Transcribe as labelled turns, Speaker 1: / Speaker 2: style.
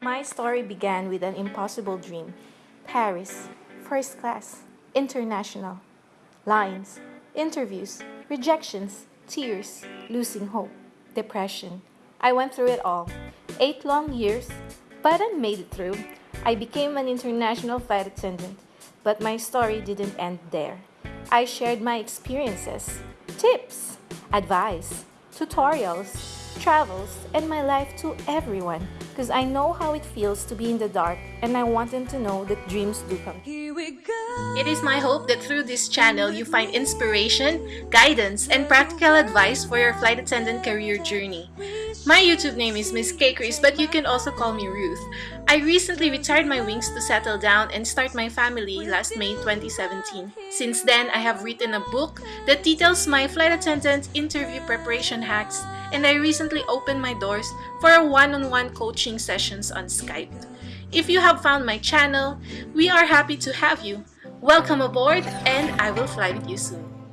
Speaker 1: My story began with an impossible dream Paris, first class, international. Lines, interviews, rejections, tears, losing hope, depression. I went through it all. Eight long years, but I made it through. I became an international flight attendant, but my story didn't end there. I shared my experiences, tips, advice, tutorials, travels, and my life to everyone because I know how it feels to be in the dark and I want them to know that dreams do come true.
Speaker 2: Here we go.
Speaker 3: It is my hope that through this channel you find inspiration, guidance, and practical advice for your flight attendant career journey. My YouTube name is Miss K Chris, but you can also call me Ruth. I recently retired my wings to settle down and start my family last May 2017. Since then, I have written a book that details my flight attendant interview preparation hacks, and I recently opened my doors for a one-on-one coaching sessions on Skype. If you have found my channel, we are happy to have you. Welcome aboard, and I will fly with you soon.